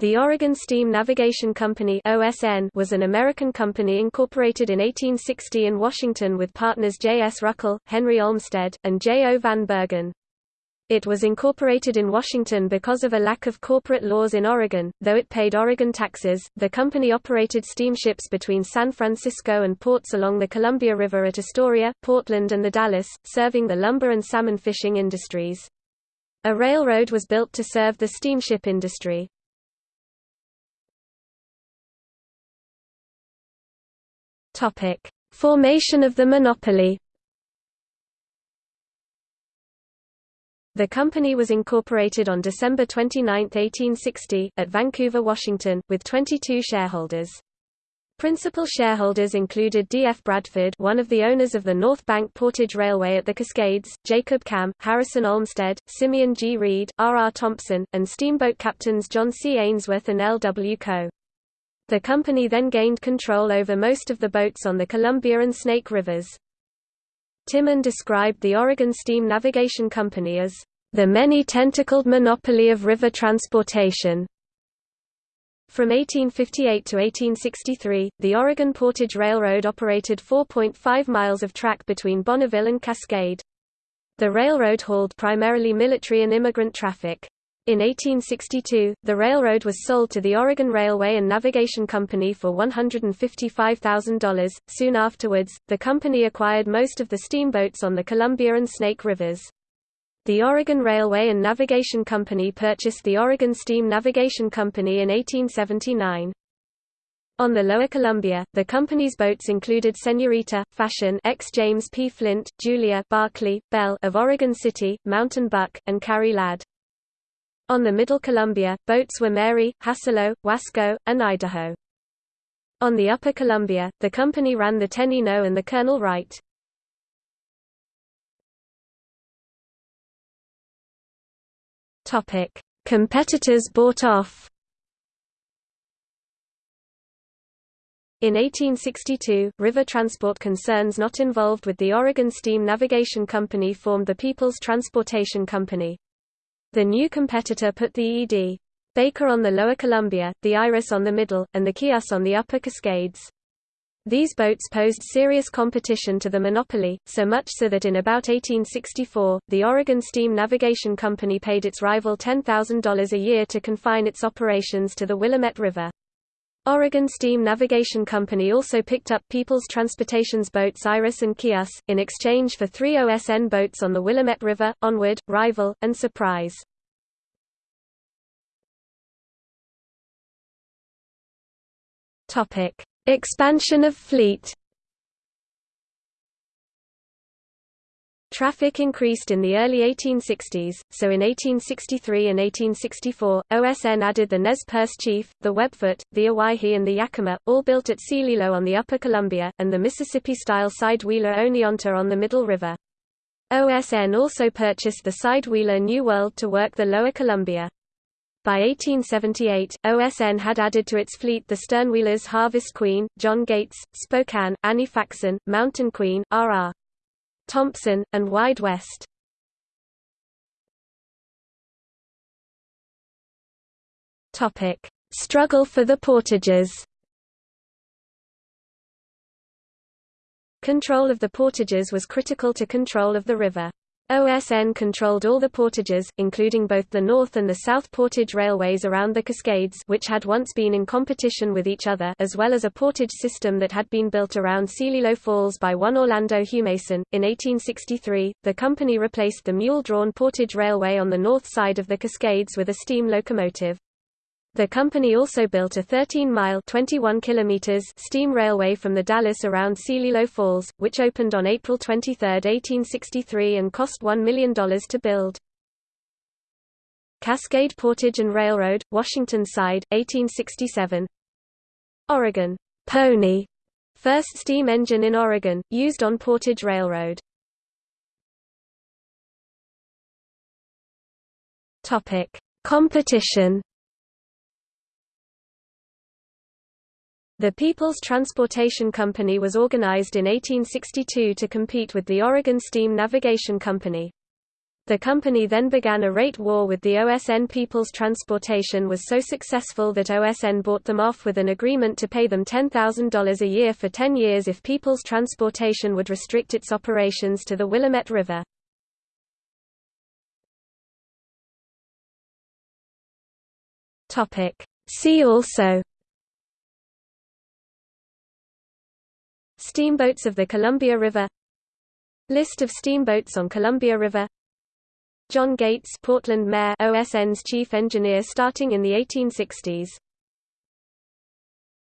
The Oregon Steam Navigation Company (OSN) was an American company incorporated in 1860 in Washington with partners J. S. Ruckle, Henry Olmsted, and J. O. Van Bergen. It was incorporated in Washington because of a lack of corporate laws in Oregon, though it paid Oregon taxes. The company operated steamships between San Francisco and ports along the Columbia River at Astoria, Portland, and the Dalles, serving the lumber and salmon fishing industries. A railroad was built to serve the steamship industry. Topic: Formation of the monopoly. The company was incorporated on December 29, 1860, at Vancouver, Washington, with 22 shareholders. Principal shareholders included D. F. Bradford one of the owners of the North Bank Portage Railway at the Cascades, Jacob Kamm, Harrison Olmsted, Simeon G. Reed, R. R. Thompson, and steamboat captains John C. Ainsworth and L. W. Coe. The company then gained control over most of the boats on the Columbia and Snake Rivers. Timmen described the Oregon Steam Navigation Company as the many-tentacled monopoly of river transportation. From 1858 to 1863, the Oregon Portage Railroad operated 4.5 miles of track between Bonneville and Cascade. The railroad hauled primarily military and immigrant traffic. In 1862, the railroad was sold to the Oregon Railway and Navigation Company for $155,000. Soon afterwards, the company acquired most of the steamboats on the Columbia and Snake Rivers. The Oregon Railway and Navigation Company purchased the Oregon Steam Navigation Company in 1879. On the Lower Columbia, the company's boats included Senorita, Fashion X James P. Flint, Julia Barclay, Belle of Oregon City, Mountain Buck, and Carrie Ladd. On the Middle Columbia, boats were Mary, Hassalo, Wasco, and Idaho. On the Upper Columbia, the company ran the Tenino and the Colonel Wright. Topic: Competitors bought off. In 1862, river transport concerns not involved with the Oregon Steam Navigation Company formed the People's Transportation Company. The new competitor put the E.D. Baker on the lower Columbia, the Iris on the middle, and the Chias on the upper Cascades. These boats posed serious competition to the monopoly, so much so that in about 1864, the Oregon Steam Navigation Company paid its rival $10,000 a year to confine its operations to the Willamette River. Oregon Steam Navigation Company also picked up People's Transportation's boats Iris and Chias, in exchange for three OSN boats on the Willamette River, Onward, Rival, and Surprise. Expansion of fleet Traffic increased in the early 1860s, so in 1863 and 1864, OSN added the Nez Perce Chief, the Webfoot, the Owyhee and the Yakima, all built at Celilo on the Upper Columbia, and the Mississippi-style side-wheeler Oneonta on the Middle River. OSN also purchased the side-wheeler New World to work the Lower Columbia. By 1878, OSN had added to its fleet the sternwheelers Harvest Queen, John Gates, Spokane, Annie Faxon, Mountain Queen, R.R. Thompson, and Wide West. Struggle for the portages. Control of the portages was critical to control of the river. OSN controlled all the portages, including both the North and the South Portage railways around the Cascades which had once been in competition with each other as well as a portage system that had been built around Celilo Falls by one Orlando Humason. In 1863, the company replaced the mule-drawn portage railway on the north side of the Cascades with a steam locomotive. The company also built a 13-mile (21 kilometers) steam railway from the Dalles around Celilo Falls, which opened on April 23, 1863 and cost $1 million to build. Cascade Portage and Railroad, Washington Side, 1867 Oregon. Pony, first steam engine in Oregon, used on Portage Railroad. Competition The People's Transportation Company was organized in 1862 to compete with the Oregon Steam Navigation Company. The company then began a rate war with the OSN People's Transportation was so successful that OSN bought them off with an agreement to pay them $10,000 a year for 10 years if People's Transportation would restrict its operations to the Willamette River. See also Steamboats of the Columbia River List of steamboats on Columbia River. John Gates Portland Mayor OSN's chief engineer starting in the 1860s